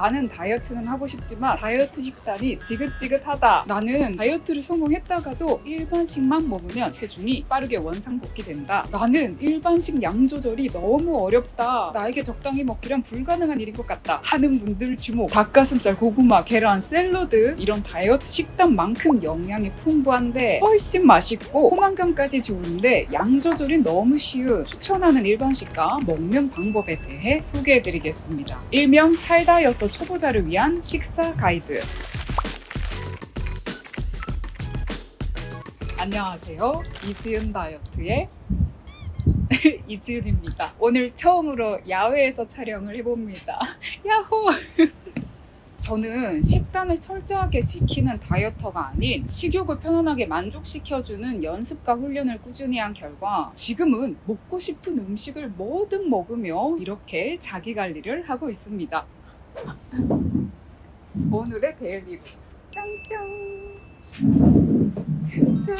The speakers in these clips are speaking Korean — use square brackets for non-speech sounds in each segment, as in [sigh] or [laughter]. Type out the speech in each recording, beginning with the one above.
나는 다이어트는 하고 싶지만 다이어트 식단이 지긋지긋하다. 나는 다이어트를 성공했다가도 일반식만 먹으면 체중이 빠르게 원상복귀 된다. 나는 일반식 양 조절이 너무 어렵다. 나에게 적당히 먹기란 불가능한 일인 것 같다. 하는 분들 주목. 닭가슴살, 고구마, 계란, 샐러드 이런 다이어트 식단만큼 영양이 풍부한데 훨씬 맛있고 포만감까지 좋은데 양 조절이 너무 쉬운 추천하는 일반식과 먹는 방법에 대해 소개해드리겠습니다. 일명 탈다이어트 초보자를 위한 식사 가이드. 안녕하세요. 이지은 다이어트의 [laughs] 이지은입니다. 오늘 처음으로 야외에서 촬영을 해봅니다. [laughs] 야호! [laughs] 저는 식단을 철저하게 지키는 다이어터가 아닌 식욕을 편안하게 만족시켜주는 연습과 훈련을 꾸준히 한 결과 지금은 먹고 싶은 음식을 뭐든 먹으며 이렇게 자기 관리를 하고 있습니다. 오늘의 daily 짱짱 짠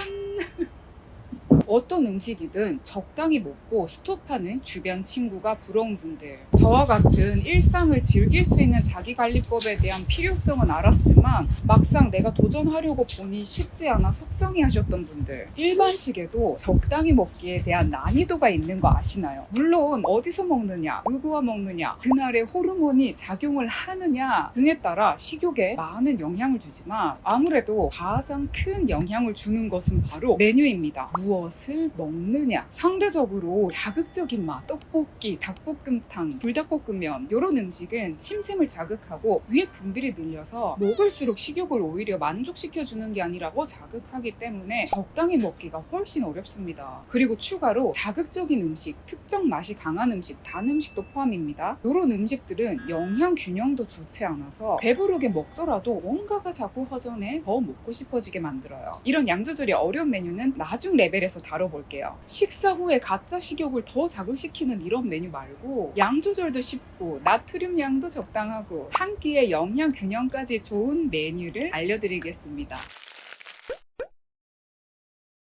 어떤 음식이든 적당히 먹고 스톱하는 주변 친구가 부러운 분들. 저와 같은 일상을 즐길 수 있는 자기관리법에 대한 필요성은 알았지만 막상 내가 도전하려고 보니 쉽지 않아 속상해 하셨던 분들. 일반식에도 적당히 먹기에 대한 난이도가 있는 거 아시나요? 물론 어디서 먹느냐 누구와 먹느냐 그날의 호르몬이 작용을 하느냐 등에 따라 식욕에 많은 영향을 주지만 아무래도 가장 큰 영향을 주는 것은 바로 메뉴입니다. 무엇 을 먹느냐. 상대적으로 자극적인 맛. 떡볶이, 닭볶음탕, 불닭볶음면. 이런 음식은 침샘을 자극하고 위에 분비를 늘려서 먹을수록 식욕을 오히려 만족시켜주는 게 아니라 더 자극하기 때문에 적당히 먹기가 훨씬 어렵습니다. 그리고 추가로 자극적인 음식, 특정 맛이 강한 음식, 단 음식도 포함입니다. 이런 음식들은 영양 균형도 좋지 않아서 배부르게 먹더라도 뭔가가 자꾸 허전해 더 먹고 싶어지게 만들어요. 이런 양 조절이 어려운 메뉴는 나중 레벨에서 다뤄볼게요. 식사 후에 가짜 식욕을 더 자극시키는 이런 메뉴 말고 양 조절도 쉽고 나트륨 양도 적당하고 한 끼에 영양 균형까지 좋은 메뉴를 알려드리겠습니다.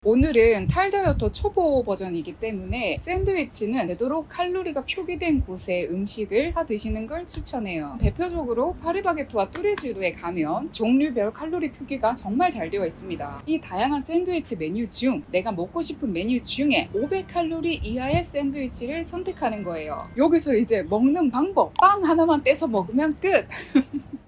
오늘은 탈다이어트 초보 버전이기 때문에 샌드위치는 되도록 칼로리가 표기된 곳에 음식을 사 드시는 걸 추천해요. 대표적으로 파리바게트와 뚜레쥬르에 가면 종류별 칼로리 표기가 정말 잘 되어 있습니다. 이 다양한 샌드위치 메뉴 중 내가 먹고 싶은 메뉴 중에 500칼로리 이하의 샌드위치를 선택하는 거예요. 여기서 이제 먹는 방법 빵 하나만 떼서 먹으면 끝! [laughs]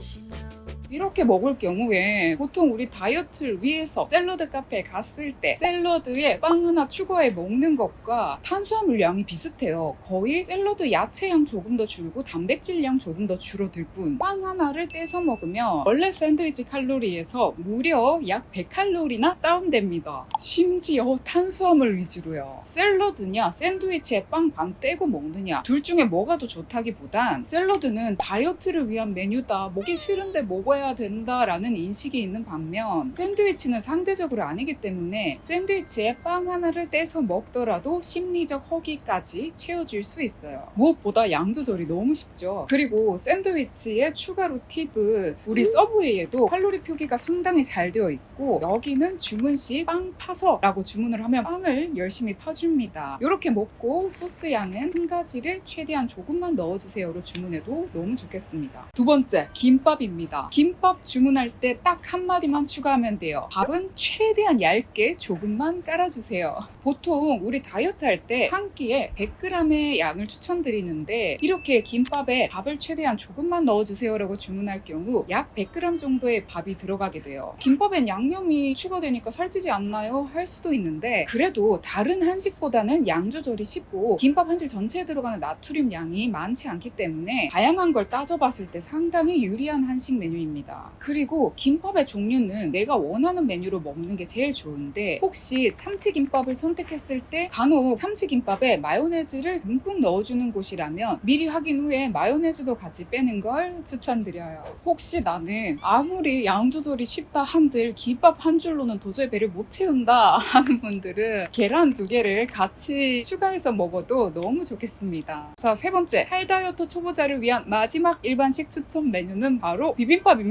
she knows. 이렇게 먹을 경우에 보통 우리 다이어트를 위해서 샐러드 카페에 갔을 때 샐러드에 빵 하나 추가해 먹는 것과 탄수화물 양이 비슷해요. 거의 샐러드 야채 양 조금 더 줄고 단백질 양 조금 더 줄어들 뿐. 빵 하나를 떼서 먹으면 원래 샌드위치 칼로리에서 무려 약 100칼로리나 다운됩니다. 심지어 탄수화물 위주로요. 샐러드냐 샌드위치에 빵 반 떼고 먹느냐 둘 중에 뭐가 더 좋다기보단 샐러드는 다이어트를 위한 메뉴다. 먹기 싫은데 먹어야 먹어야 된다라는 인식이 있는 반면 샌드위치는 상대적으로 아니기 때문에 샌드위치에 빵 하나를 떼서 먹더라도 심리적 허기까지 채워줄 수 있어요. 무엇보다 양 조절이 너무 쉽죠. 그리고 샌드위치에 추가로 팁은 우리 Subway에도 칼로리 표기가 상당히 잘 되어 있고 여기는 주문 시 빵 파서 라고 주문을 하면 빵을 열심히 파줍니다. 이렇게 먹고 소스 양은 한 가지를 최대한 조금만 넣어주세요로 주문해도 너무 좋겠습니다. 두 번째, 김밥입니다. 김밥 주문할 때 딱 한마디만 추가하면 돼요. 밥은 최대한 얇게 조금만 깔아주세요. 보통 우리 다이어트 할 때 한 끼에 100g의 양을 추천드리는데 이렇게 김밥에 밥을 최대한 조금만 넣어주세요 라고 주문할 경우 약 100g 정도의 밥이 들어가게 돼요. 김밥엔 양념이 추가되니까 살찌지 않나요? 할 수도 있는데 그래도 다른 한식보다는 양 조절이 쉽고 김밥 한 줄 전체에 들어가는 나트륨 양이 많지 않기 때문에 다양한 걸 따져봤을 때 상당히 유리한 한식 메뉴입니다. 좋습니다. 그리고 김밥의 종류는 내가 원하는 메뉴로 먹는 게 제일 좋은데 혹시 참치김밥을 선택했을 때 간혹 참치김밥에 마요네즈를 듬뿍 넣어주는 곳이라면 미리 확인 후에 마요네즈도 같이 빼는 걸 추천드려요. 혹시 나는 아무리 양 조절이 쉽다 한들 김밥 한 줄로는 도저히 배를 못 채운다 하는 분들은 계란 두 개를 같이 추가해서 먹어도 너무 좋겠습니다. 자, 세 번째. 할 다이어트 초보자를 위한 마지막 일반식 추천 메뉴는 바로 비빔밥입니다.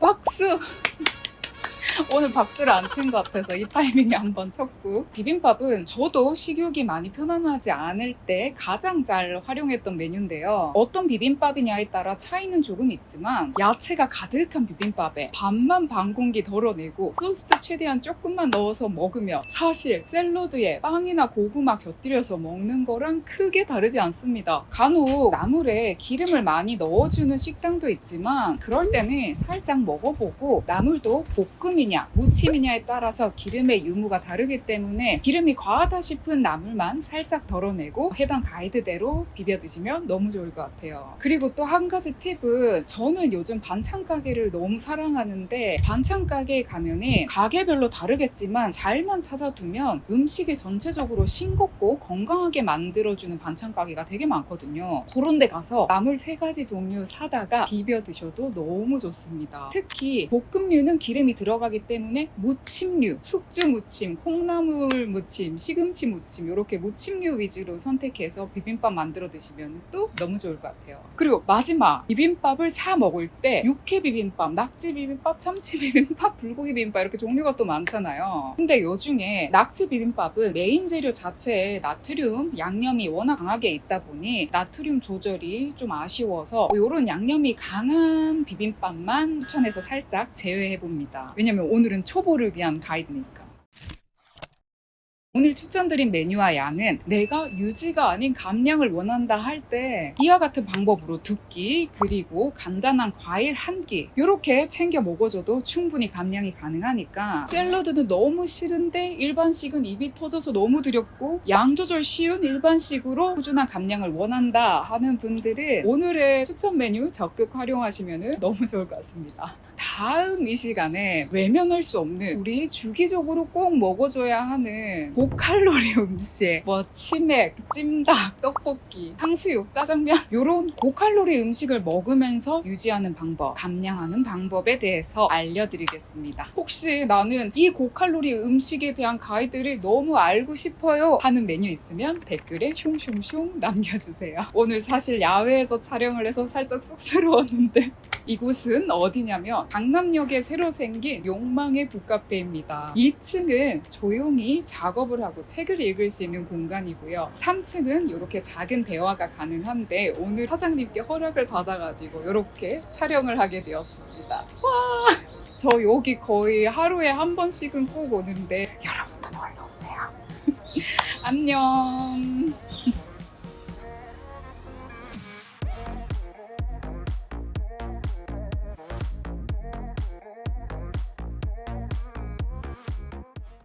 박수! 오늘 박수를 안 친 것 같아서 이 타이밍에 한번 쳤고. 비빔밥은 저도 식욕이 많이 편안하지 않을 때 가장 잘 활용했던 메뉴인데요. 어떤 비빔밥이냐에 따라 차이는 조금 있지만 야채가 가득한 비빔밥에 밥만 반 공기 덜어내고 소스 최대한 조금만 넣어서 먹으면 사실 샐러드에 빵이나 고구마 곁들여서 먹는 거랑 크게 다르지 않습니다. 간혹 나물에 기름을 많이 넣어주는 식당도 있지만 그럴 때는 살짝 먹어보고 나물도 볶음이 냐 무침이냐에 따라서 기름의 유무가 다르기 때문에 기름이 과하다 싶은 나물만 살짝 덜어내고 해당 가이드대로 비벼 드시면 너무 좋을 것 같아요. 그리고 또 한 가지 팁은 저는 요즘 반찬 가게를 너무 사랑하는데 반찬 가게에 가면은 가게별로 다르겠지만 잘만 찾아두면 음식이 전체적으로 싱겁고 건강하게 만들어주는 반찬 가게가 되게 많거든요. 그런 데 가서 나물 세 가지 종류 사다가 비벼 드셔도 너무 좋습니다. 특히 볶음류는 기름이 들어가기 때문에 무침류, 숙주 무침, 콩나물 무침, 시금치 무침 이렇게 무침류 위주로 선택해서 비빔밥 만들어 드시면 또 너무 좋을 것 같아요. 그리고 마지막 비빔밥을 사 먹을 때 육회 비빔밥, 낙지 비빔밥, 참치 [laughs] 비빔밥, 불고기 비빔밥 이렇게 종류가 또 많잖아요. 근데 요 중에 낙지 비빔밥은 메인 재료 자체에 나트륨 양념이 워낙 강하게 있다 보니 나트륨 조절이 좀 아쉬워서 이런 양념이 강한 비빔밥만 추천해서 살짝 제외해 봅니다. 왜냐면 오늘은 초보를 위한 가이드니까. 오늘 추천드린 메뉴와 양은 내가 유지가 아닌 감량을 원한다 할 때 이와 같은 방법으로 두 끼 그리고 간단한 과일 한 끼 이렇게 챙겨 먹어줘도 충분히 감량이 가능하니까 샐러드는 너무 싫은데 일반식은 입이 터져서 너무 두렵고 양 조절 쉬운 일반식으로 꾸준한 감량을 원한다 하는 분들은 오늘의 추천 메뉴 적극 활용하시면 너무 좋을 것 같습니다. 다음 이 시간에 외면할 수 없는 우리 주기적으로 꼭 먹어줘야 하는 고칼로리 [laughs] 음식 뭐 치맥, 찜닭, 떡볶이, 탕수육, 짜장면 이런 고칼로리 음식을 먹으면서 유지하는 방법, 감량하는 방법에 대해서 알려드리겠습니다. 혹시 나는 이 고칼로리 음식에 대한 가이드를 너무 알고 싶어요 하는 메뉴 있으면 댓글에 숑숑숑 남겨주세요. 오늘 사실 야외에서 촬영을 해서 살짝 쑥스러웠는데 이곳은 어디냐면 강남역에 새로 생긴 욕망의 북카페입니다. 2층은 조용히 작업을 하고 책을 읽을 수 있는 공간이고요. 3층은 이렇게 작은 대화가 가능한데 오늘 사장님께 허락을 받아가지고 이렇게 촬영을 하게 되었습니다. 와! 저 여기 거의 하루에 한 번씩은 꼭 오는데 여러분도 놀러 오세요. [laughs] 안녕.